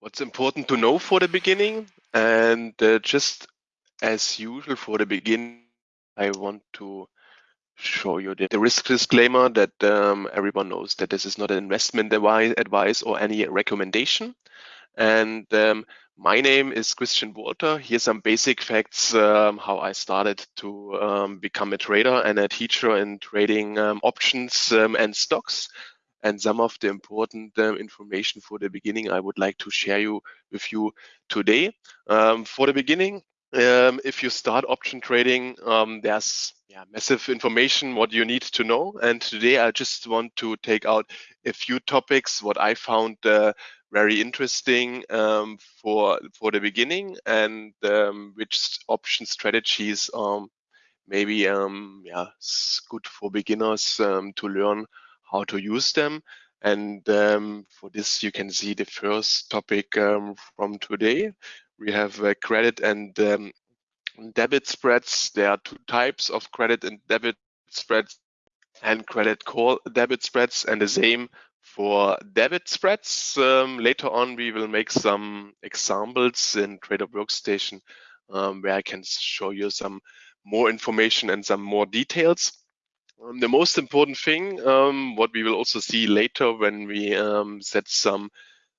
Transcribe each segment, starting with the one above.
what's important to know for the beginning. And uh, just as usual for the beginning, I want to show you the, the risk disclaimer that um, everyone knows that this is not an investment advice or any recommendation. And um, my name is Christian Walter. Here's some basic facts um, how I started to um, become a trader and a teacher in trading um, options um, and stocks. And some of the important um, information for the beginning I would like to share you with you today. for the beginning, if you start option trading, there's yeah, massive information what you need to know. And today I just want to take out a few topics what I found uh, very interesting um, for for the beginning and um, which option strategies um, maybe um, yeah good for beginners um, to learn how to use them. And um, for this, you can see the first topic from today. We have uh, credit and debit spreads. There are two types of credit and debit spreads and credit call debit spreads and the same for debit spreads. Um, later on, we will make some examples in Trader Workstation um, where I can show you some more information and some more details. Um, the most important thing, um, what we will also see later when we um, set some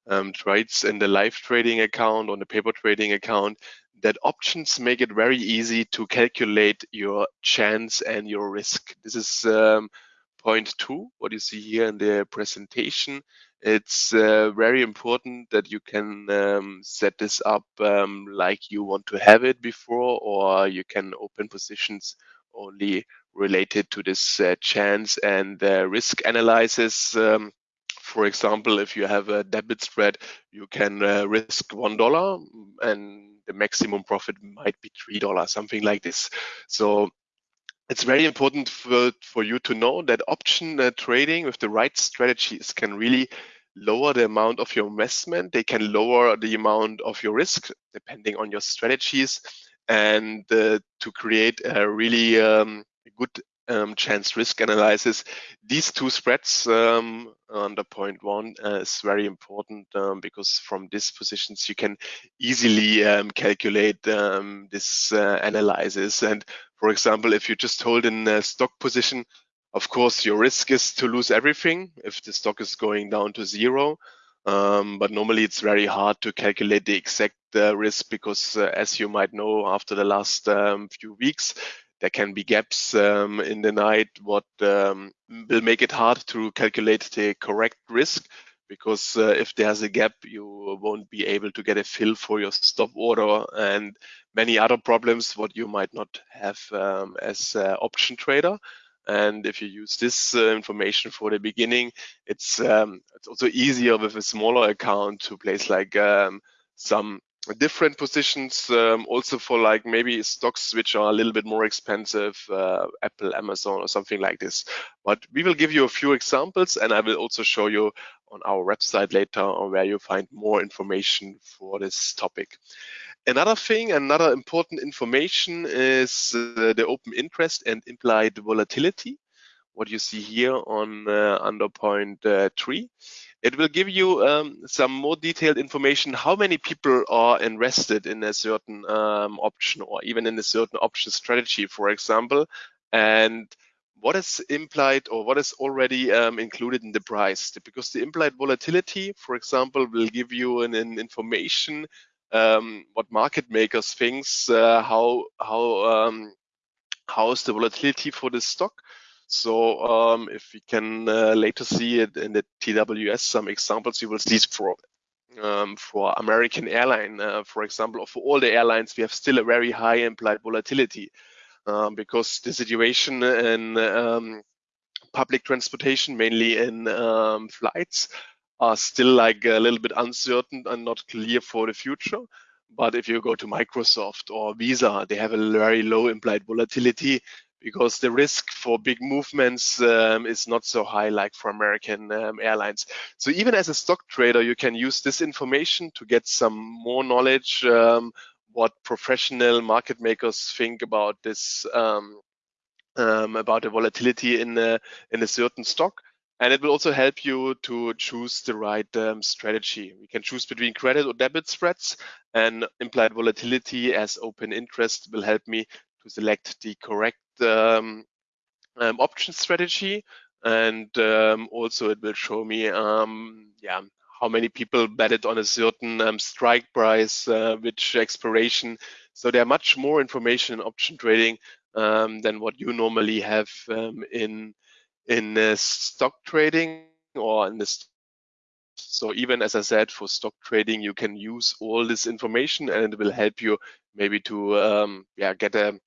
um, trades in the live trading account, on the paper trading account, that options make it very easy to calculate your chance and your risk. This is um, point two, what you see here in the presentation. It's uh, very important that you can um, set this up like you want to have it before, or you can open positions only related to this uh, chance and uh, risk analysis. Um, for example, if you have a debit spread, you can uh, risk one dollar and the maximum profit might be three dollars, something like this. So it's very important for, for you to know that option uh, trading with the right strategies can really lower the amount of your investment. They can lower the amount of your risk depending on your strategies and uh, to create a really um, good um, chance risk analysis. These two spreads um, under point one uh, is very important um, because from these positions you can easily um, calculate um, this uh, analysis. And for example, if you just hold in a stock position, of course, your risk is to lose everything if the stock is going down to zero. Um, but normally it's very hard to calculate the exact uh, risk because uh, as you might know after the last few weeks there can be gaps um, in the night what um, will make it hard to calculate the correct risk because uh, if there's a gap you won't be able to get a fill for your stop order and many other problems what you might not have um, as an option trader. And if you use this uh, information for the beginning it's um, it's also easier with a smaller account to place like um, some different positions um, also for like maybe stocks which are a little bit more expensive uh, apple amazon or something like this. But we will give you a few examples and i will also show you on our website later on where you find more information for this topic. Another thing another important information is uh, the open interest and implied volatility what you see here on uh, under point uh, three it will give you um, some more detailed information how many people are invested in a certain um, option or even in a certain option strategy, for example, and what is implied or what is already um, included in the price. Because the implied volatility, for example, will give you an, an information um, what market makers thinks uh, how how um, how is the volatility for the stock so um, if we can uh, later see it in the TWS, some examples you will see for um, for American airline, uh, for example, or for all the airlines, we have still a very high implied volatility um, because the situation in um, public transportation, mainly in um, flights, are still like a little bit uncertain and not clear for the future. But if you go to Microsoft or Visa, they have a very low implied volatility because the risk for big movements um, is not so high like for American um, airlines. So even as a stock trader, you can use this information to get some more knowledge um, what professional market makers think about this um, um, about the volatility in a, in a certain stock. And it will also help you to choose the right um, strategy. We can choose between credit or debit spreads and implied volatility as open interest will help me select the correct um, um, option strategy. And um, also it will show me, um, yeah, how many people betted on a certain um, strike price, uh, which expiration. So there are much more information in option trading um, than what you normally have in in uh, stock trading or in this. So even as I said, for stock trading, you can use all this information and it will help you maybe to um, yeah get a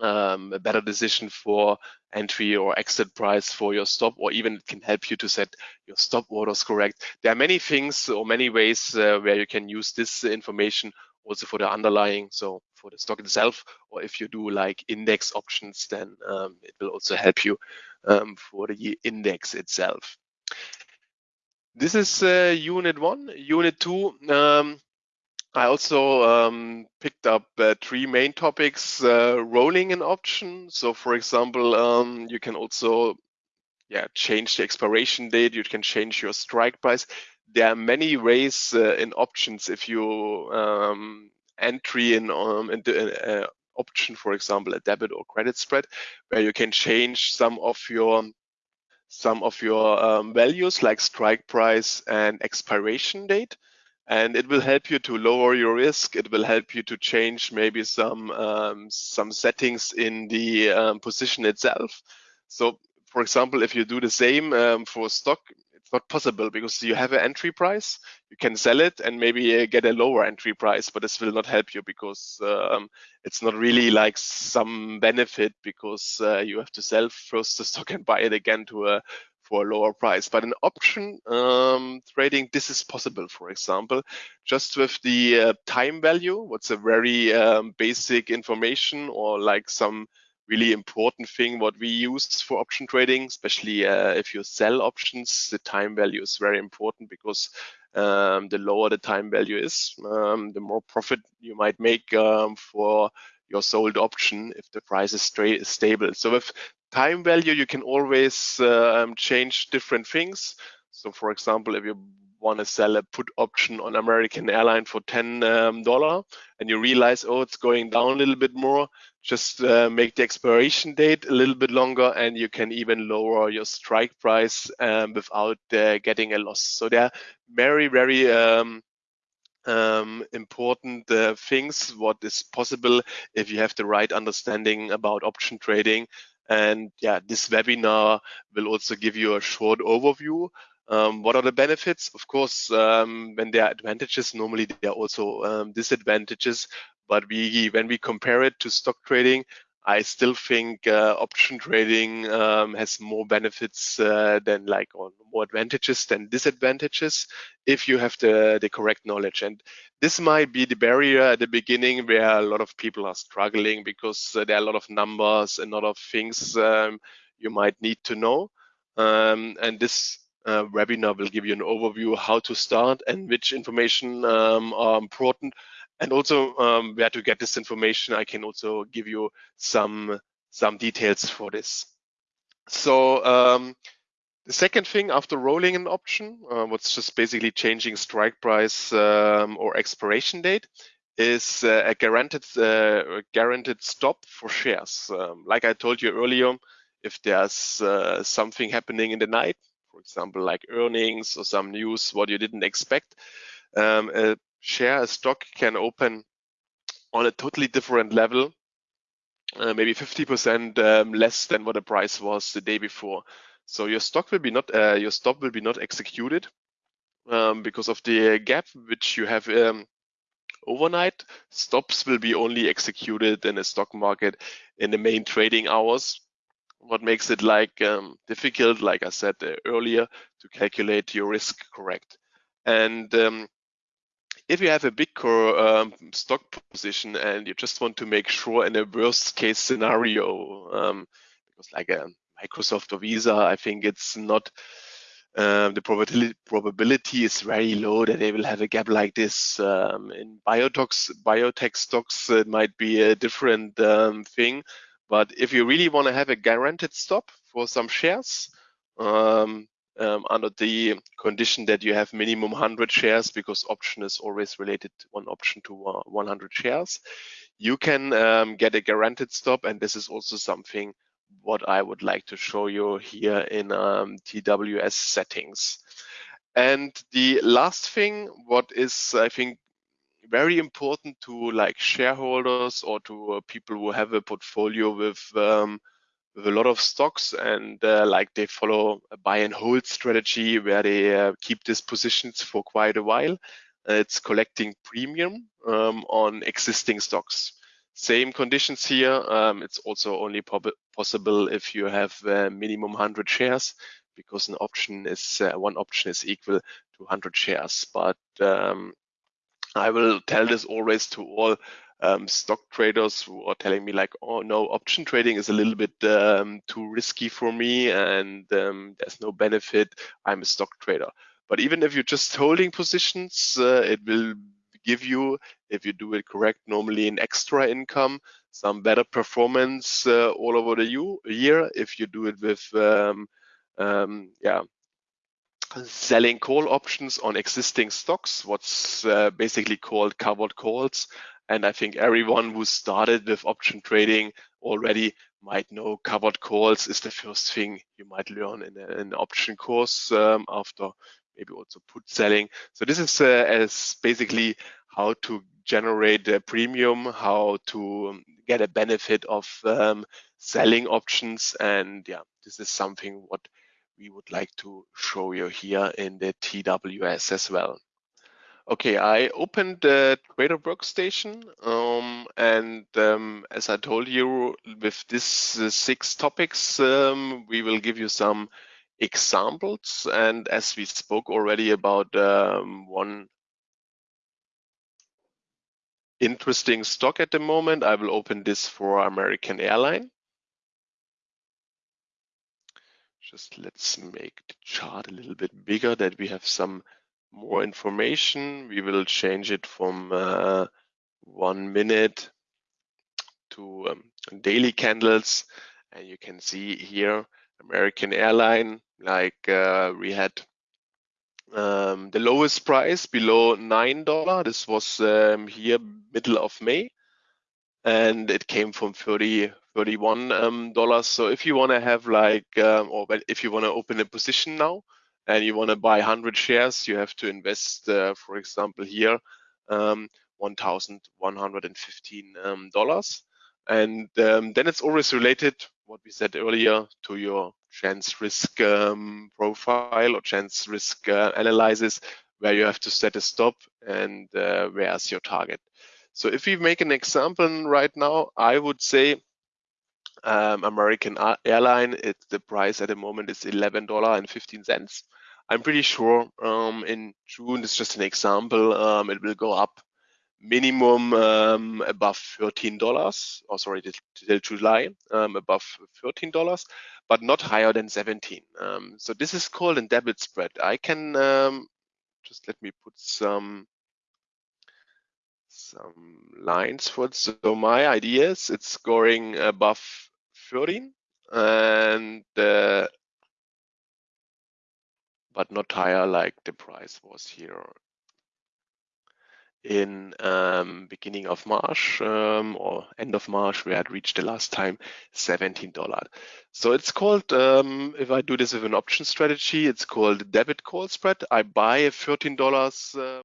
um, a better decision for entry or exit price for your stop, or even it can help you to set your stop orders correct. There are many things or many ways uh, where you can use this information also for the underlying, so for the stock itself, or if you do like index options, then um, it will also help you um, for the index itself. This is uh, unit one. Unit two, um, I also um, picked up uh, three main topics, uh, rolling an option. So for example, um, you can also yeah, change the expiration date. You can change your strike price. There are many ways uh, in options. If you um, entry in, um, the, uh, option, for example, a debit or credit spread, where you can change some of your some of your um, values like strike price and expiration date and it will help you to lower your risk. It will help you to change maybe some um, some settings in the um, position itself. So, for example, if you do the same um, for stock, it's not possible because you have an entry price. You can sell it and maybe uh, get a lower entry price, but this will not help you because um, it's not really like some benefit because uh, you have to sell first the stock and buy it again to a for a lower price. But in option um, trading, this is possible, for example, just with the uh, time value, what's a very um, basic information or like some really important thing what we use for option trading, especially uh, if you sell options, the time value is very important because um, the lower the time value is, um, the more profit you might make um, for your sold option if the price is stable. So with time value, you can always um, change different things. So for example, if you want to sell a put option on American Airline for $10 um, and you realize, oh, it's going down a little bit more, just uh, make the expiration date a little bit longer and you can even lower your strike price um, without uh, getting a loss. So there are very, very um, um, important uh, things, what is possible if you have the right understanding about option trading. And yeah, this webinar will also give you a short overview. Um, what are the benefits? Of course, um, when there are advantages, normally there are also um, disadvantages. But we, when we compare it to stock trading, I still think uh, option trading um, has more benefits uh, than like or more advantages than disadvantages if you have the the correct knowledge. And this might be the barrier at the beginning where a lot of people are struggling because uh, there are a lot of numbers and a lot of things um, you might need to know. Um, and this uh, webinar will give you an overview how to start and which information um, are important and also um, where to get this information. I can also give you some some details for this. So um, the second thing after rolling an option, uh, what's just basically changing strike price um, or expiration date, is uh, a guaranteed uh, guaranteed stop for shares. Um, like I told you earlier, if there's uh, something happening in the night, for example, like earnings or some news what you didn't expect, um, a share a stock can open on a totally different level, uh, maybe 50% um, less than what the price was the day before. So your stock will be not uh, your stop will be not executed um, because of the gap which you have um, overnight. Stops will be only executed in a stock market in the main trading hours. What makes it like um, difficult, like I said uh, earlier, to calculate your risk correct. And um, if you have a big core um, stock position and you just want to make sure in a worst case scenario, um, because like a Microsoft or Visa, I think it's not um, the probability probability is very low that they will have a gap like this. Um, in biotech biotech stocks, it might be a different um, thing. But if you really want to have a guaranteed stop for some shares, um, under the condition that you have minimum 100 shares because option is always related one option to uh, 100 shares. You can um, get a guaranteed stop and this is also something what I would like to show you here in um, TWS settings. And the last thing, what is I think very important to like shareholders or to uh, people who have a portfolio with um, with a lot of stocks and uh, like they follow a buy and hold strategy where they uh, keep these positions for quite a while. Uh, it's collecting premium um, on existing stocks. Same conditions here. Um, it's also only possible if you have uh, minimum 100 shares because an option is uh, one option is equal to 100 shares. But um, I will tell this always to all um, stock traders who are telling me like, oh no, option trading is a little bit um, too risky for me and um, there's no benefit. I'm a stock trader. But even if you're just holding positions, uh, it will give you, if you do it correct, normally an extra income, some better performance uh, all over the year. If you do it with, um, um, yeah, selling call options on existing stocks, what's uh, basically called covered calls. And I think everyone who started with option trading already might know covered calls is the first thing you might learn in, an option course um, after maybe also put selling. So this is uh, as basically how to generate a premium, how to get a benefit of um, selling options. And yeah, this is something what we would like to show you here in the TWS as well. Okay, I opened the Trader Workstation, um, and um, as I told you, with these uh, six topics, um, we will give you some examples. And as we spoke already about um, one interesting stock at the moment, I will open this for American Airline. Just let's make the chart a little bit bigger that we have some more information. We will change it from uh, one minute to um, daily candles. And you can see here, American Airline, like uh, we had um, the lowest price below $9. This was um, here middle of May. And it came from 30, 31 um, dollars. So if you want to have like, um, or if you want to open a position now and you want to buy 100 shares, you have to invest, uh, for example, here, um, $1,115 um. And um, then it's always related, what we said earlier, to your chance risk um, profile or chance risk uh, analysis, where you have to set a stop and uh, where's your target. So if we make an example right now, I would say um, American airline, it, the price at the moment is $11.15. I'm pretty sure um, in June, it's just an example, um, it will go up minimum um, above $13, or sorry, till July, um, above $13, but not higher than 17. Um, so this is called a debit spread. I can um, just let me put some some lines for it. So my idea is it's scoring above 13 and uh, but not higher like the price was here in um, beginning of March um, or end of March, we had reached the last time $17. So it's called, um, if I do this with an option strategy, it's called debit call spread. I buy $13